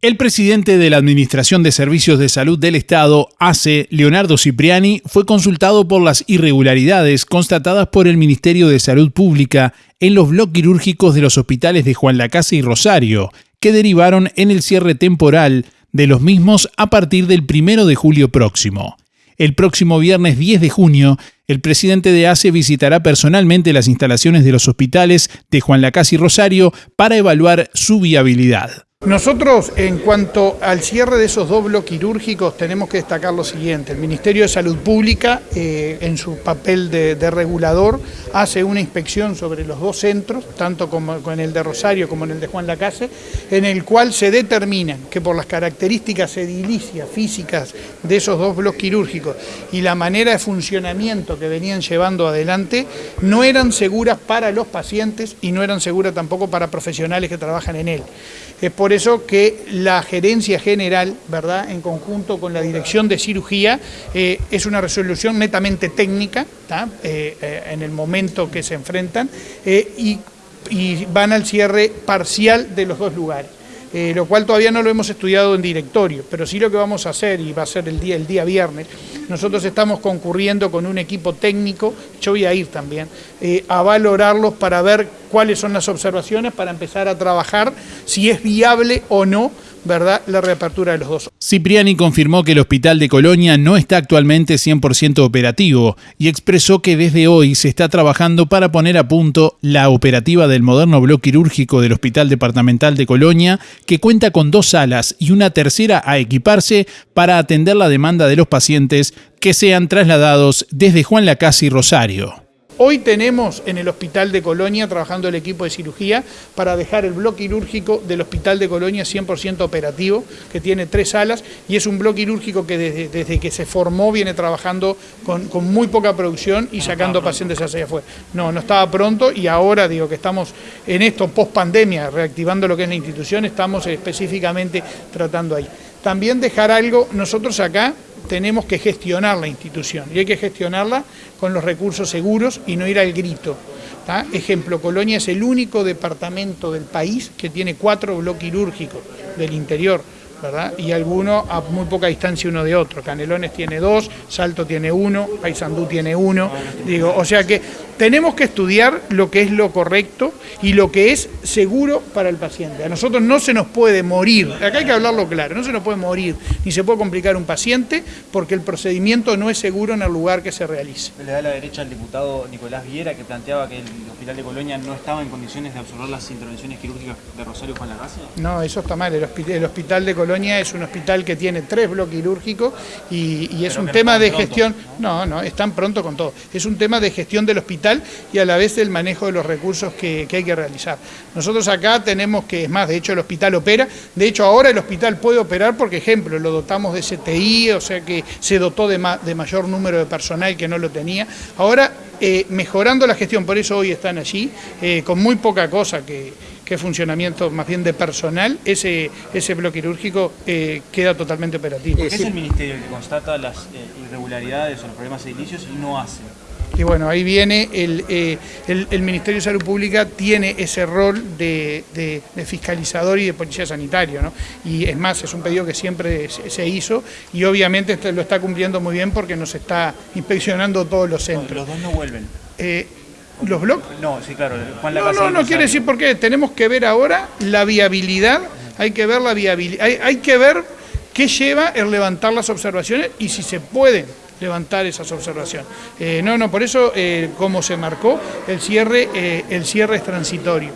El presidente de la Administración de Servicios de Salud del Estado, ACE, Leonardo Cipriani, fue consultado por las irregularidades constatadas por el Ministerio de Salud Pública en los bloques quirúrgicos de los hospitales de Juan Lacase y Rosario, que derivaron en el cierre temporal de los mismos a partir del 1 de julio próximo. El próximo viernes 10 de junio, el presidente de ACE visitará personalmente las instalaciones de los hospitales de Juan Lacase y Rosario para evaluar su viabilidad. Nosotros, en cuanto al cierre de esos dos bloques quirúrgicos, tenemos que destacar lo siguiente. El Ministerio de Salud Pública, eh, en su papel de, regulador, hace una inspección sobre los dos centros, tanto como en el de Rosario como en el de Juan Lacase, en el cual se determina que por las características edilicias, físicas de esos dos bloques quirúrgicos y la manera de funcionamiento que venían llevando adelante, no eran seguras para los pacientes y no eran seguras tampoco para profesionales que trabajan en él. Es por eso que la gerencia general, ¿verdad?, en conjunto con la dirección de cirugía, eh, es una resolución netamente técnica, eh, eh, en el momento que se enfrentan, y van al cierre parcial de los dos lugares. Lo cual todavía no lo hemos estudiado en directorio, pero sí lo que vamos a hacer, y va a ser el día, el día viernes, nosotros estamos concurriendo con un equipo técnico, yo voy a ir también, eh, a valorarlos para ver cuáles son las observaciones, para empezar a trabajar si es viable o no ¿verdad? la reapertura de los dos. Cipriani confirmó que el hospital de Colonia no está actualmente 100% operativo y expresó que desde hoy se está trabajando para poner a punto la operativa del moderno bloque quirúrgico del Hospital Departamental de Colonia, que cuenta con dos salas y una tercera a equiparse para atender la demanda de los pacientes que sean trasladados desde Juan Lacase y Rosario. Hoy tenemos en el Hospital de Colonia trabajando el equipo de cirugía para dejar el bloque quirúrgico del Hospital de Colonia 100% operativo, que tiene tres salas y es un bloque quirúrgico que desde, que se formó viene trabajando con, muy poca producción y sacando pacientes hacia afuera. No, no estaba pronto y ahora digo que estamos en esto post pandemia, reactivando lo que es la institución, estamos específicamente tratando ahí. También dejar algo, nosotros acá tenemos que gestionar la institución y hay que gestionarla con los recursos seguros y no ir al grito. Ejemplo, Colonia es el único departamento del país que tiene cuatro bloques quirúrgicos del interior. ¿Verdad? y alguno a muy poca distancia uno de otro. Canelones tiene dos, Salto tiene uno, Paysandú tiene uno. Digo, o sea que tenemos que estudiar lo que es lo correcto y lo que es seguro para el paciente. A nosotros no se nos puede morir, acá hay que hablarlo claro, no se nos puede morir ni se puede complicar un paciente porque el procedimiento no es seguro en el lugar que se realice. Le da la derecha al diputado Nicolás Viera que planteaba que el Hospital de Colonia no estaba en condiciones de absorber las intervenciones quirúrgicas de Rosario Juan Lagacia. No, eso está mal. El hospital, de Colonia es un hospital que tiene tres bloques quirúrgicos y, es un tema de gestión. ¿no? no, no, están pronto con todo. Es un tema de gestión del hospital y a la vez el manejo de los recursos que, hay que realizar. Nosotros acá tenemos que, es más, de hecho el hospital opera, de hecho ahora el hospital puede operar porque, ejemplo, lo dotamos de CTI, o sea que se dotó de, de mayor número de personal que no lo tenía. Ahora, eh, mejorando la gestión, por eso hoy están allí, eh, con muy poca cosa que, funcionamiento más bien de personal, ese, ese bloque quirúrgico eh, queda totalmente operativo. ¿Qué es el ministerio que constata las irregularidades o los problemas edilicios y no hace? Y bueno, ahí viene eh, el, Ministerio de Salud Pública tiene ese rol de, fiscalizador y de policía sanitario, ¿no? Y es más, es un pedido que siempre se, hizo y obviamente este lo está cumpliendo muy bien porque nos está inspeccionando todos los centros. los dos no vuelven. Eh, ¿Los bloques? No, sí, claro. no, no, no quiere decir por qué. Tenemos que ver ahora la viabilidad, hay que ver la viabilidad, hay, hay que ver qué lleva el levantar las observaciones y si se pueden levantar esas observaciones. Eh, no, no, por eso, eh, como se marcó, el cierre, eh, el cierre es transitorio.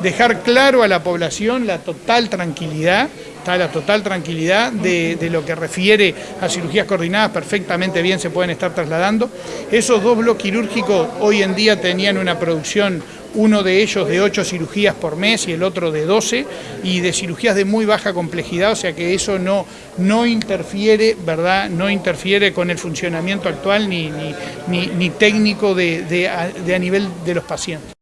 Dejar claro a la población la total tranquilidad, la total tranquilidad de, de, lo que refiere a cirugías coordinadas, perfectamente bien se pueden estar trasladando. Esos dos bloques quirúrgicos hoy en día tenían una producción uno de ellos de 8 cirugías por mes y el otro de 12, y de cirugías de muy baja complejidad, o sea que eso no, no interfiere, ¿verdad? No interfiere con el funcionamiento actual ni, ni, ni, técnico de, de a nivel de los pacientes.